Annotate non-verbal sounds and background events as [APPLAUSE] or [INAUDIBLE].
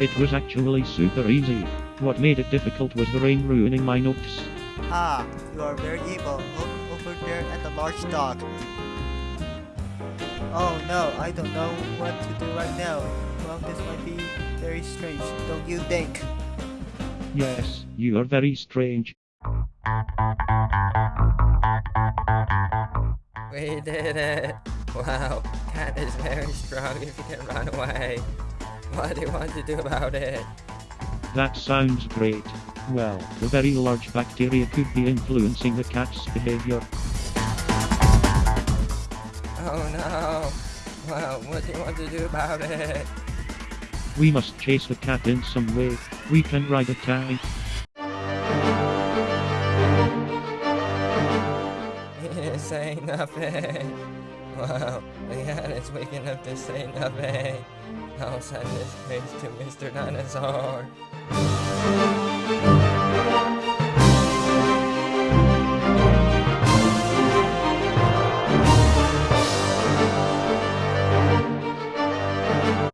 It was actually super easy. What made it difficult was the rain ruining my notes. Ah, you are very evil. Look over there at the large dog. Oh no, I don't know what to do right now. Well, this might be very strange, don't you think? Yes, you are very strange. We did it! [LAUGHS] Wow, cat is very strong if you can run away. What do you want to do about it? That sounds great. Well, the very large bacteria could be influencing the cat's behavior. Oh no! Well, what do you want to do about it? We must chase the cat in some way. We can ride a tank. He didn't say nothing. Wow, cat is weak enough to say nothing. I'll send this case to Mr. Dinosaur.